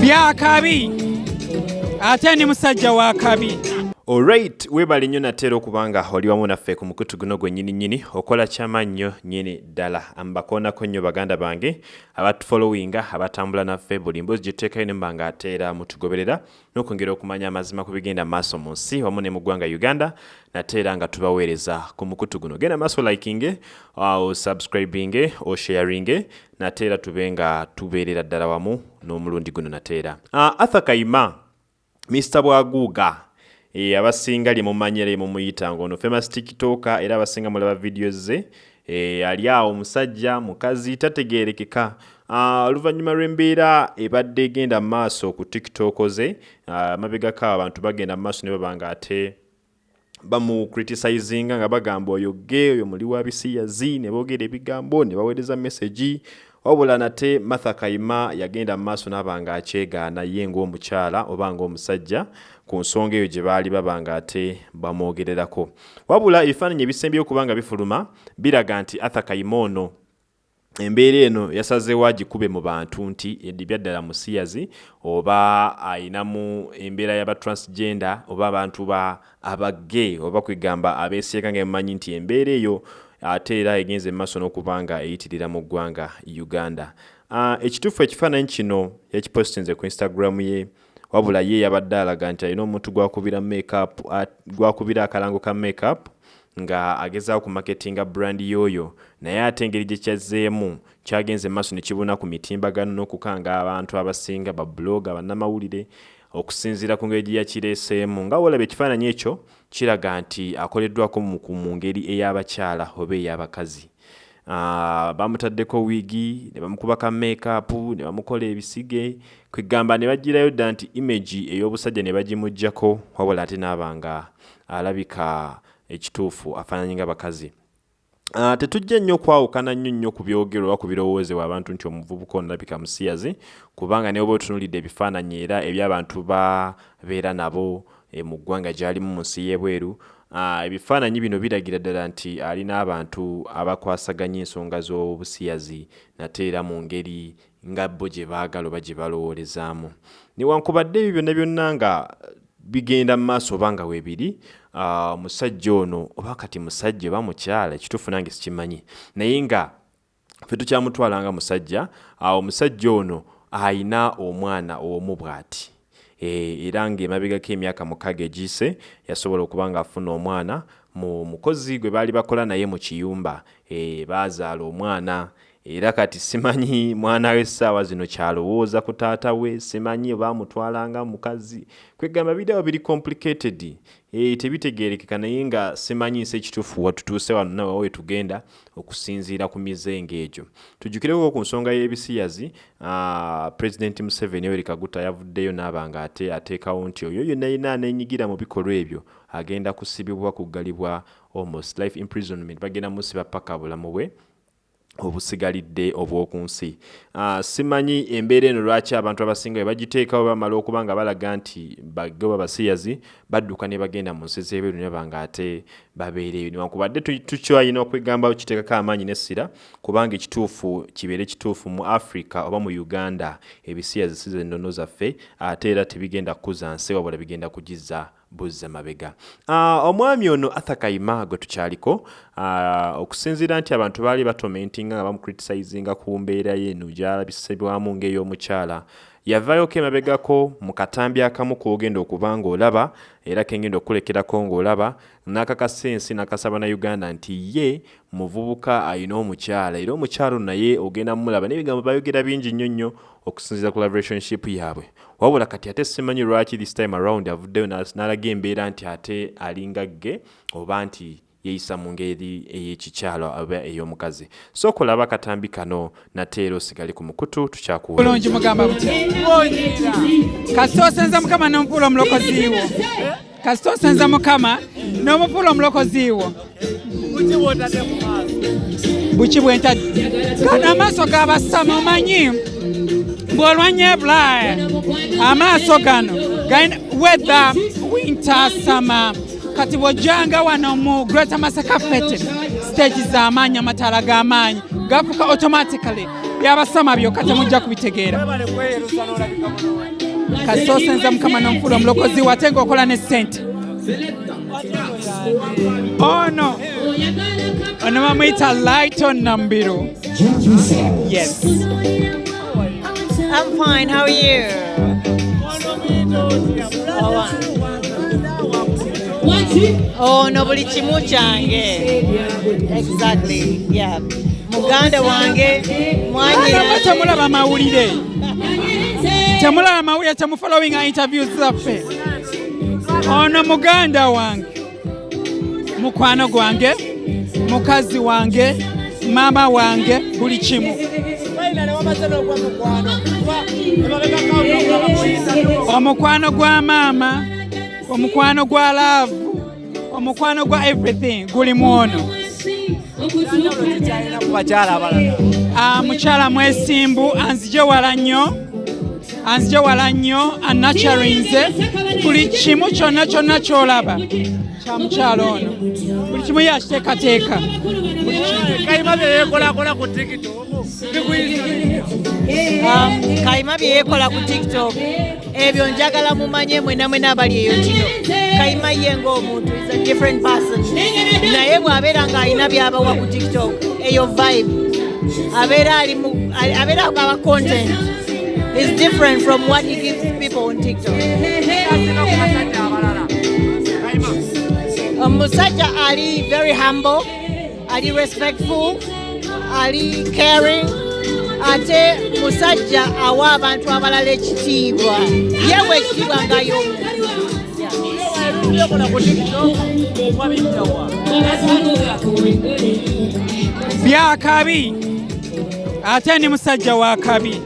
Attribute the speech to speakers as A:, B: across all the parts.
A: byakabi ate ni musajja wa kabi
B: olright weebale nnyo nateera okuba nga oli wamu naffe ku mukutu guno gwe nnyini nnyini okola kyamannyo nnyini ddala mbakoonako nnyo baganda bange abatufolowinga abatambula naffe buli mboozi gye tuteekayo ne mba nga ateera mutugoberera n'okwongera okumanya amazima ku bigenda maaso mu nsi wamu ne mu ggwanga uganda nateera nga tubaweereza ku mukutu guno. Genda maaso likinge osubscribinge osharinge nateera tube nga tubeerera ddala wamu n'omulundi guno nateera uh, arthur kayima mr bwaguuga abasinga lye mumanyira lye mumuyita ngaono famous tiktoka era abasinga mulaba vidiyo ze. E, ali awo omusajja mukazi tategerekeka uh, oluvannyuma lw'embeera ebadde egenda maaso ku tiktok ze uh, abantu bagenda maaso ne baba nga ate bamucriticizinga nga bagamba oyo ge oyo muli wa bisiyazi ne boogera ebigambo ne baweereza messagi wabula nate martha kayima yagenda mu maaso n'aba nga akyegaana ye ng'omukyala oba ng'omusajja ku nsonga eyo gye baali baba nga ate bamwogererako. Wabula ebifaananyi ebisembyeyo okuba nga bifuluma biraga nti arthur kayima ono embeera eno yasazeewo agikube mu bantu nti edibya ddala musiyazi oba ayinamu embeera y'abatransgender oba abantu ba abage oba kwegamba abeesieka nga emumanyi nti embeera eyo ate era egenze emaaso n'okuba nga eyitirira mu ggwanga uganda. Uh, ekituufu ekifaananyi kino yakipostinze ku instagram ye wabula ye yabadde alaga nti alina omuntu gwakubira gwakubira akalango ka makeup nga agezaawo ku marketinga brandi yoyo. Naye ate engeri gye kyazzeemu kyagenze maaso ne kibuna ku mitimbagano n'okukanga abantu abasinga babloga bannamawulire okusinziira ku ngeri gye yakireeseemu nga wolaba ekifaananyi ekyo kiraga nti akoleddwako mu ngeri ey'abakyala oba ey'abakazi. Uh, bamutaddeko wiigi ne bamukuba ka makeup ne bamukola ebisige kwegamba ne bagirayo dda nti imagi ey'obusajja ne bagimugjako wabula ate n'abanga alabika ekituufu afaananyi nga bakazi tetujja nnyo okwawukana nnyo nnyo ku byogerwa ku birowoozebwa abantu nti omuvubuka onalabika musiyazi kubanga ne oba otunuulidde ebifaananyi era eby'abantu babeera nabo e, mu ggwanga gy'alimu mu nsi y'ebweru uh, ebifaananyi bino biragira ddala nti alina abantu abakwasaganya ensonga z'obusiyazi nate era mu ngeri nga bo gye baagala oba gye balowoolezaamu. Newankubadde ebyo byonna byonna nga bigenda mu maaso oba nga weebiri omusajja uh, ono oba kati musajja oba mukyala ekituufu nange sikimanyi. Naye nga fe tukyamutwala nga musajja uh, omusajja ono ayina omwana omu bw'ati. E, era ng'emabegako emyaka mukaaga egiyise yasobola okuba ng'afuna omwana. Mu mukozi gwe baali bakola naye mu kiyumba e, baazaala omwana era kati simanyi mwana we essaawa zino kyalowooza ku taata we simanyi oba amutwalanga mukazi. Kwegamba birawo biri complicated e, tebitegerekeka naye nga simanyi nsi ekituufu watutuuse wano nawe we tugenda okusinziira ku mizengo egyo. Tujjukireko ku nsonga y'ebisiyazi uh, president museveni yoweri kaguta yavuddeyo n'aba nga ate ateekawo nti oyo yonna yina aneenyigira mu bikolwa ebyo agenda kusibibwa kuggalibwa almost life imprisonment. Bagenda musiba paka bulamu bwe obusigalidde obw'oku nsi. Uh, simanyi embeera eno lwaki abantu abasinga bwe bagiteekawo bamala okuba nga balaga nti bagoba basiyazi badduka ne bagenda mu nsi z'ebweru ne banga ate babeereyo newankubadde tukyalina okwegambawo kiteekako amaanyi n'essira kubanga ekituufu kibeere kituufu mu africa oba mu uganda ebisiyazi si zennono zaffe ate era tebigenda kukuza nsi wabula bigenda kugiza buzza mabega uh, omwami ono arthur kayima gwe tukyaliko uh, okusinziira nti abantu baali batomentinga nga bamucriticizinga ku mbeera ye eno gyalabisibwamu ng'ey'omukyala yavaayoko emabegako mu katambi akamu k'ogenda okuba ng'olaba era kengenda okulekerako ng'olaba n'akakasa ensi n'akasaba na uganda nti ye muvubuka ayina omukyala. Era omukyala naye ogenda mumulaba n'ebigambo bayogera bingi nnyo nnyo okusinziira ku relationship yaabwe. Wabula kati ate simanyi lwaki this time around avuddeyo n'alaga embeera nti ate alinga ge oba nti yeeyisa mu ngeri ey'ekikyalo oba ey'omukazi. So kulaba akatambi kano nateera osigale ku mukutu
A: tukyakubulungi mugamba butya kasita osenza mukama n'omupuula omulokoziiwo kasita osenza mukama n'omupuula omulokoziiwo buki bwentadde gano amaaso gabasama omanyi? Bw'olwanya ebulaaya amaaso gano galina weather winter summer kati bw'ojjanga wano mu greater masaka fete stage z'amaanyi amataala g'amaanyi gafuka automatically. Byabasama byokka temujja kubitegeera. Kasoosenza mukama n'omufuula omulokozi wate ng'okola ne ssente. Ono ono bamuyita lighton nambiro yes.
C: I'm fine. How are you? Oh, no, buli kimu kyange. Exactly. Yeah. Muganda wange mwanyira.
A: temulaba mawulire temulaba mawulire temufollowinga interviews zaffe ono muganda wange mukwano gwange mukazi wange maama wange buli kimu omukwano gwa maama omukwano gwa laavu omukwano gwa everything. Guli mwono. Ah, mukyala mwesimbu. Anzije wala nnyo. Anzije wala nnyo. Anacharinze buli kimu kyonna kyonna kyolaba. Kya mukyala ono. Buli kimu yakiteekateeka.
D: Kayima byeyekolakola ku tiktok.
C: Um, kayima bye yeekola ku tiktok ebyo njagala mumanye mwena mwena abali eyo kino. Kayima ye ng'omuntu is a different person. Naye bw'abeera ng'alina by'abawa ku tiktok eyo vibe. Abeera ali abeera aba content is different from what he gives people on tiktok. Omusajja ali very humble ali respectful ali caring ate musajja awa abantu abalala ekitiibwa. Yewe ekitiibwa
D: wabijjawa
A: byakabi. Ate ni musajja wa kabi.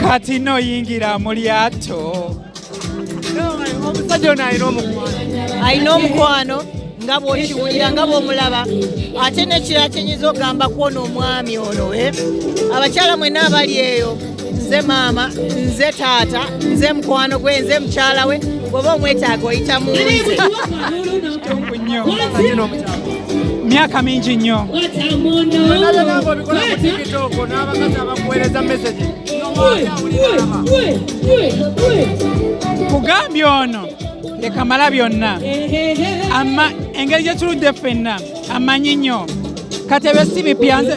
A: Kati noyingira mu lyato.
D: Omusajja ono alina omukwano.
C: Alina omukwano nga bw'okiwulira nga bw'omulaba ate nekirala kyenyinza okugamba kwona omwami ono eh? abakyala mwenna abali eyo nze maama nze taata nze mukwano gwe nze mukyala we bw'oba omwetaaga oyita mu
A: myaka mingi nnyo kugambye ono lekamala byonna. Ama engeri gye tuludde ffenna amanyi nnyo. Kati ebyo si bipya nze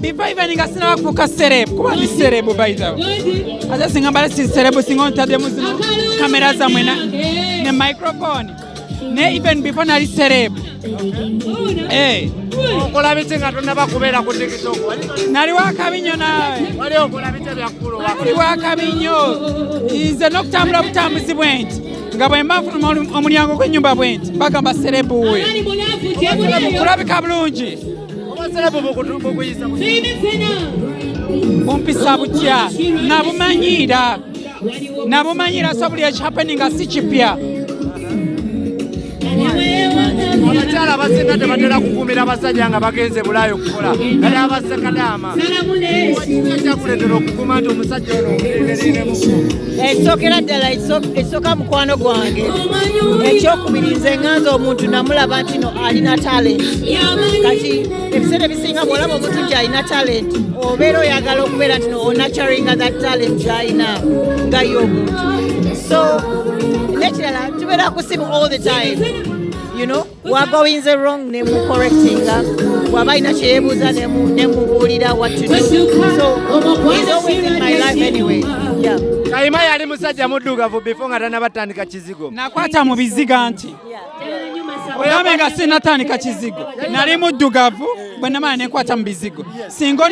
A: biva even nga sinaba kufuuka serebu kuba ndi serebu baithawe ate singa mbale si serebu singa ontaddemu zino kamera zammwe ne microphone. Ne even before nali serebu Eh,
D: okola biki nga tonaba kubeera ku tiktok.
A: Nali wakabi nnyo naawe
D: wali
A: wakabi nnyo. Nze n'okutambula butambuzi bwe nti nga bwe mba nfuluma omulyango gw'ennyumba bwe nti bagamba serebu we kulabika bulungi. Bumpisa butya nabumanyiira. Nabumanyiira so buli ekihappeninga si kipya
D: abakyala abasinga tebatera kukuumira abasajja nga bagenze bulaayi okukola kale abasekadaama ekyakuleetera okukuuma nti omusajja ono omulindelinemu
C: ekisookera ddala ekiso- ekisooka mukwano gwange. Ekyokubiri nze ŋŋanza omuntu namulaba nti no alina talent. Kati ebiseera ebisinga bw'olaba omuntu nti alina talent obeera oyagala okubeera nti onaturinga that talent gy'alina nga ye omuntu. So nekirala tubeera ku simu all the time you know? Wagoyinze wrong nemucorrectinga bw'aba alina kyeyebuuza nemu- nemubuulira what to do. So he's always in my life anyway. Yeah.
D: kayima yali musajja muddugavu before nga tanabatandika kizigo.
A: Nakwata mu biziga nti ogambe nga sinatandika kizigo nali muddugavu bwe namala nenkwata mu bizigo. Singa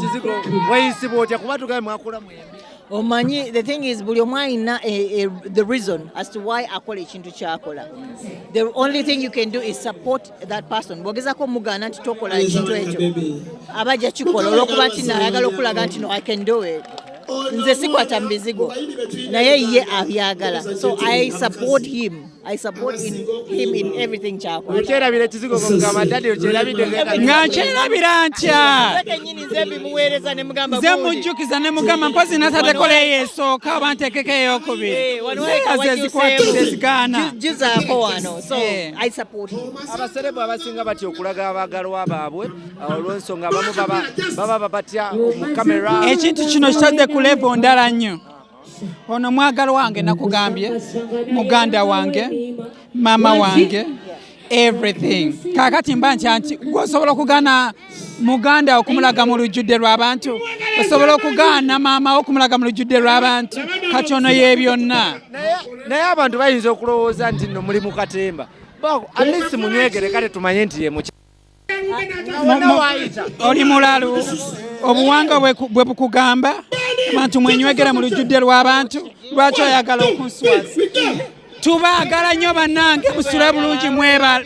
D: kizigo weyisibwa otya kuba tugabe mwakula mwembi
C: omanyi the thing is buli omu alina eh, eh, the reason as to why akola ekintu kyakola. The only thing you can do is support that person. Bwogezako omugaana nti tokola ekintu ekyo aba ajja kikola olwokuba nti naayagala okulaga nti no i can do it nze sikwata mu bizigo naye ye abyagala. So i support him I support in him in everything ky'akola.
D: okyerabira ekizigo mugamba dadi okyerabidde
A: nga nkyerabira ntya?
C: Nze
A: mujjukiza ne mugamba mpozi natatekoleyo esooka oba ntekeko eyokubiri.
C: Eh,
A: ze
C: wakyuseemu.
A: zigaana.
C: Juzaako wano. So
A: Eh.
C: i support him.
D: Abaserebu abasinga batya okulaga abaagalwa baabwe olw'ensonga abamu baba baba babatya mu kamera
A: ekintu kino kitadde ku levo ndala nnyo ono mwagalo wange nakugambye muganda wange maama wange everything. Kakati mba ntya nti gwosobola okugaana muganda okumulaga mu lujjudde lw'abantu osobola okugaana maama okumulaga mu lujjudde lw'abantu kati ono ye byonna.
D: Naye abantu bayinza okulowooza nti nno muli mu katemba. Ba- at least munywegere kale tumanye nti ye muki
A: Mu- mu- oli mulalu obuwanga bwe ku- bwe bukugamba abantu mwenywegera mu lujjudde lw'abantu lwaki oyagala okunswaza tubaagala nnyo bannange musule bulungi mweraba